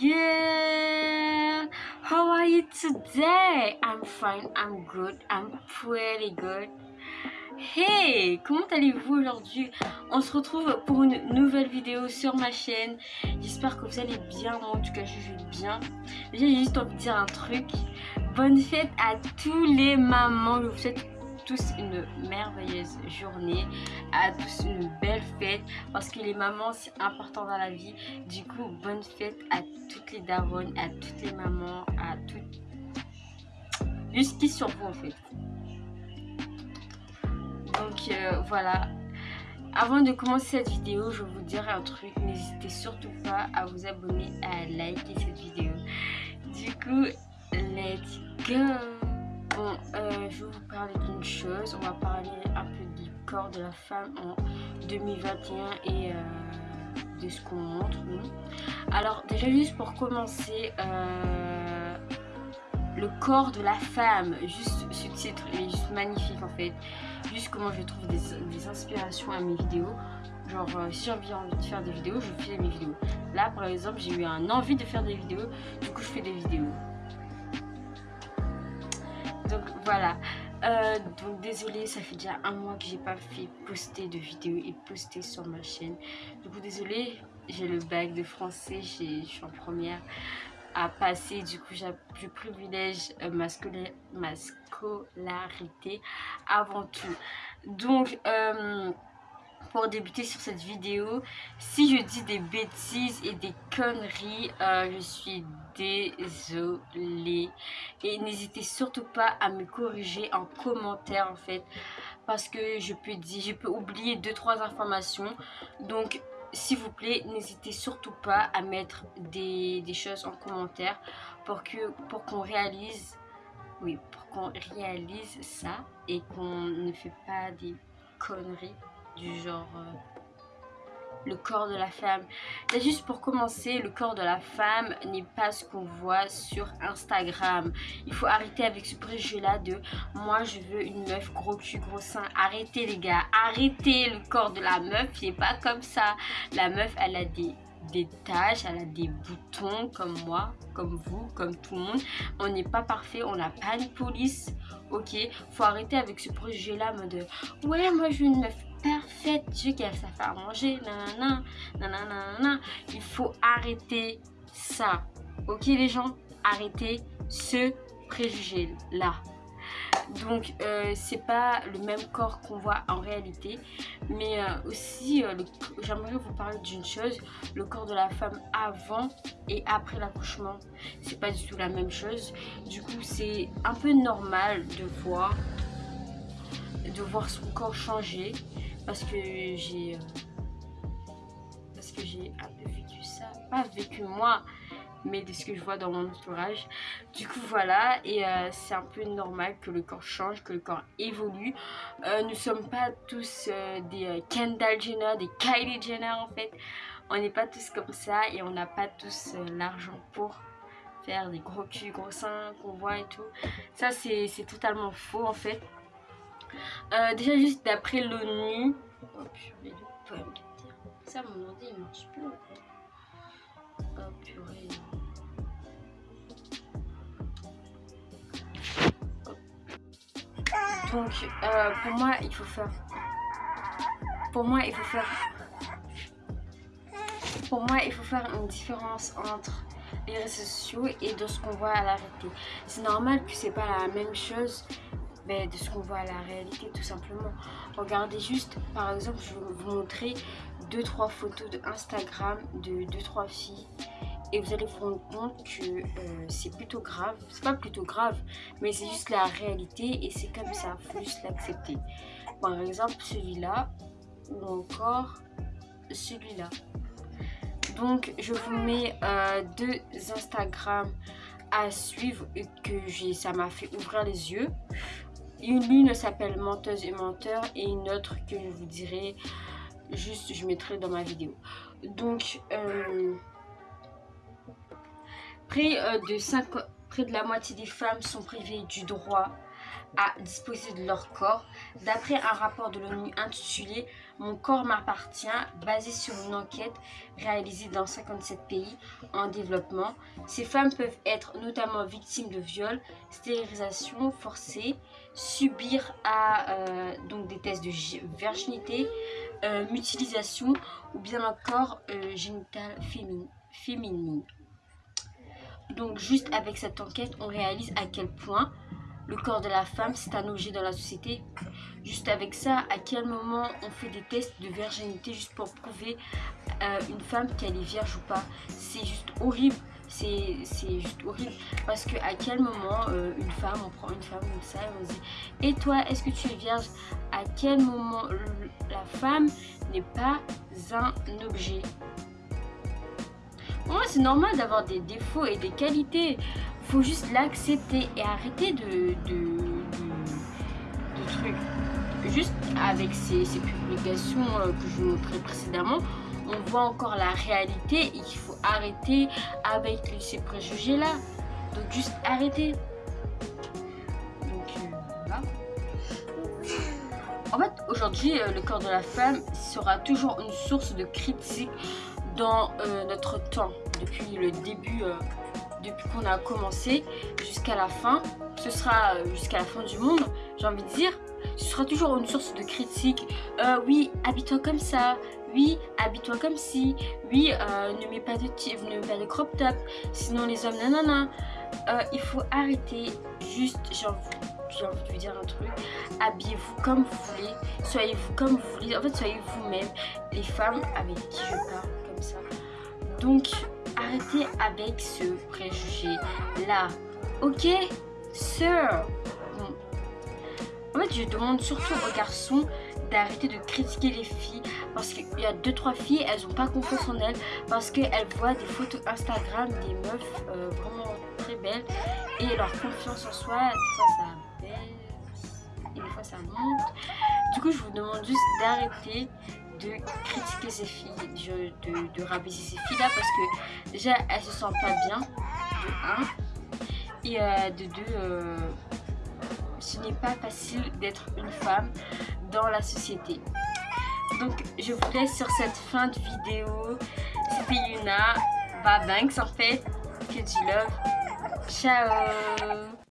girl how are you today? I'm fine i'm good i'm pretty good. Hey comment allez-vous aujourd'hui? On se retrouve pour une nouvelle vidéo sur ma chaîne. J'espère que vous allez bien en tout cas je vais bien. J'ai juste envie de dire un truc. Bonne fête à tous les mamans je vous souhaite tous une merveilleuse journée, à tous une belle fête parce que les mamans c'est important dans la vie. Du coup, bonne fête à toutes les daronnes, à toutes les mamans, à toutes... Juste sur vous en fait. Donc euh, voilà. Avant de commencer cette vidéo, je vais vous dire un truc. N'hésitez surtout pas à vous abonner, à liker cette vidéo. Du coup, let's go Bon, euh, je vais vous parler d'une chose. On va parler un peu du corps de la femme en 2021 et euh, de ce qu'on montre. Alors, déjà, juste pour commencer, euh, le corps de la femme, juste ce titre, il est juste magnifique en fait. Juste comment je trouve des, inspirations à mes vidéos. Genre, si j'ai envie de faire des vidéos, je fais mes vidéos. Là, par exemple, j'ai eu un envie de faire des vidéos, du coup, je fais des vidéos donc voilà. Euh, donc désolé ça fait déjà un mois que j'ai pas fait poster de vidéos et poster sur ma chaîne. Du coup désolé j'ai le bac de français je suis en première à passer. Du coup je privilège euh, ma, ma scolarité avant tout. Donc euh, pour débuter sur cette vidéo. Si je dis des bêtises et des conneries, euh, je suis désolée. Et n'hésitez surtout pas à me corriger en commentaire en fait. Parce que je peux dire, je peux oublier deux trois informations. Donc s'il vous plaît, n'hésitez surtout pas à mettre des, des choses en commentaire pour pour réalise oui, pour qu'on réalise ça et qu'on ne fait pas des conneries du genre euh, le corps de la femme. Et juste pour commencer, le corps de la femme n'est pas ce qu'on voit sur Instagram. Il faut arrêter avec ce préjugé-là de moi je veux une meuf gros cul, gros sein. Arrêtez les gars, arrêtez le corps de la meuf, il n'est pas comme ça. La meuf, elle a des des taches, elle a des boutons comme moi, comme vous, comme tout le monde. On n'est pas parfait, on n'a pas une police, ok Faut arrêter avec ce projet là mode ouais moi je veux une meuf parfaite, je qu'elle sache faire manger, nanana, nanana, Il faut arrêter ça, ok les gens Arrêtez ce préjugé là donc euh, c'est pas le même corps qu'on voit en réalité mais euh, aussi euh, j'aimerais vous parler d'une chose. Le corps de la femme avant et après l'accouchement c'est pas du tout la même chose. Du coup c'est un peu normal de voir de voir son corps changer parce que j'ai parce que j'ai un peu vécu ça pas vécu moi mais de ce que je vois dans mon entourage. Du coup voilà, et euh, c'est un peu normal que le corps change, que le corps évolue. Euh, nous sommes pas tous euh, des Kendall Jenner, des Kylie Jenner en fait. On n'est pas tous comme ça et on n'a pas tous l'argent pour faire des gros culs, gros seins qu'on voit et tout. Ça c'est totalement faux en fait. Déjà juste d'après l'ONU... Oh purée, ça mon ordi il marche plus. Oh purée. Donc euh, pour moi il faut faire pour moi il faut faire pour moi il faut faire une différence entre les réseaux sociaux et de ce qu'on voit à la réalité. C'est normal que c'est pas la même chose de ce qu'on voit à la réalité tout simplement. Regardez juste par exemple je vais vous montrer deux trois photos de Instagram de deux trois filles et vous allez vous rendre compte que euh, c'est plutôt grave. C'est pas plutôt grave, mais c'est juste la réalité et c'est comme ça, faut juste l'accepter. Par exemple, celui-là ou encore celui-là. Donc, je vous mets euh, deux Instagram à suivre et que ça m'a fait ouvrir les yeux. Une, s'appelle Menteuse et Menteur et une autre que je vous dirai juste, je mettrai dans ma vidéo. Donc, euh, euh, de 5, près de la moitié des femmes sont privées du droit à disposer de leur corps. D'après un rapport de l'ONU intitulé Mon corps m'appartient, basé sur une enquête réalisée dans 57 pays en développement, ces femmes peuvent être notamment victimes de viols, stérilisation forcée, subir à, euh, donc des tests de virginité, euh, mutilisation ou bien encore euh, génitale féminine. Donc juste avec cette enquête, on réalise à quel point le corps de la femme, c'est un objet dans la société. Juste avec ça, à quel moment on fait des tests de virginité juste pour prouver euh, une femme qu'elle est vierge ou pas? C'est juste horrible. C'est juste horrible. Parce que à quel moment euh, une femme, on prend une femme comme ça et on dit Et toi, est-ce que tu es vierge? À quel moment la femme n'est pas un objet moi, c'est normal d'avoir des défauts et des qualités. Faut juste l'accepter et arrêter de, de, trucs. Juste avec ces, publications euh, que je vous montrais précédemment, on voit encore la réalité et qu'il faut arrêter avec ces préjugés-là. Donc juste arrêter. Donc euh, En fait, aujourd'hui, euh, le corps de la femme sera toujours une source de critique dans euh, notre temps, depuis le début, euh, depuis qu'on a commencé jusqu'à la fin. Ce sera euh, jusqu'à la fin du monde, j'ai envie de dire. Ce sera toujours une source de critique. oui, habite-toi comme ça. Oui, habite-toi comme si. Oui, ne mets pas de ne mets pas de crop top. Sinon les hommes, nanana. il faut arrêter. Juste, j'ai envie j'ai envie de vous dire un truc. Habillez-vous comme vous voulez. Soyez-vous comme vous voulez. En fait, soyez vous-même. Les femmes avec qui je parle Donc, arrêtez avec ce préjugé-là. Ok Sir? En fait, je demande surtout aux garçons d'arrêter de critiquer les filles parce qu'il y a deux trois filles elles ont pas confiance en elles parce qu'elles voient des photos Instagram des meufs euh, vraiment très belles et leur confiance en soi des ça et des fois ça monte. Du coup, je vous demande juste d'arrêter de critiquer ces filles, de, de, rabaisser ces filles-là parce que déjà, elles se sentent pas bien, de 1. Et euh, de 2, euh, ce n'est pas facile d'être une femme dans la société. Donc, je vous laisse sur cette fin de vidéo. C'était Yuna. Thanks en fait. Que du love. Ciao